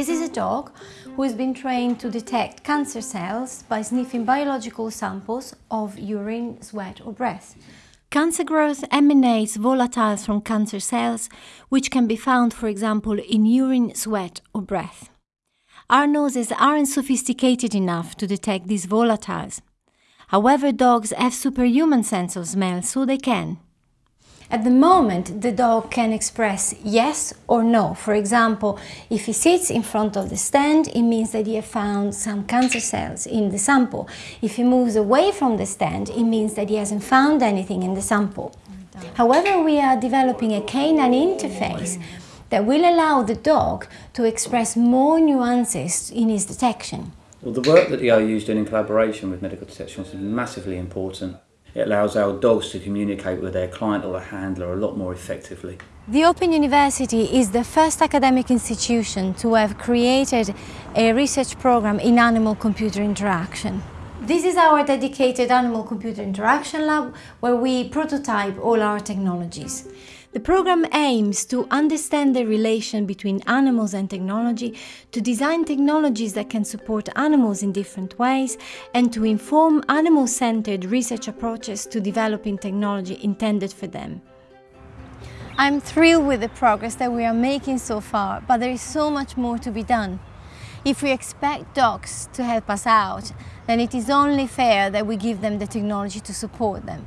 This is a dog who has been trained to detect cancer cells by sniffing biological samples of urine, sweat or breath. Cancer growth emanates volatiles from cancer cells, which can be found, for example, in urine, sweat or breath. Our noses aren't sophisticated enough to detect these volatiles. However, dogs have superhuman sense of smell, so they can. At the moment, the dog can express yes or no. For example, if he sits in front of the stand, it means that he has found some cancer cells in the sample. If he moves away from the stand, it means that he hasn't found anything in the sample. However, we are developing a canine interface that will allow the dog to express more nuances in his detection. Well, the work that OU is doing in collaboration with medical detection is massively important. It allows our dogs to communicate with their client or a handler a lot more effectively. The Open University is the first academic institution to have created a research program in animal-computer interaction. This is our dedicated animal-computer interaction lab where we prototype all our technologies. The program aims to understand the relation between animals and technology, to design technologies that can support animals in different ways, and to inform animal-centered research approaches to developing technology intended for them. I'm thrilled with the progress that we are making so far, but there is so much more to be done. If we expect dogs to help us out, then it is only fair that we give them the technology to support them.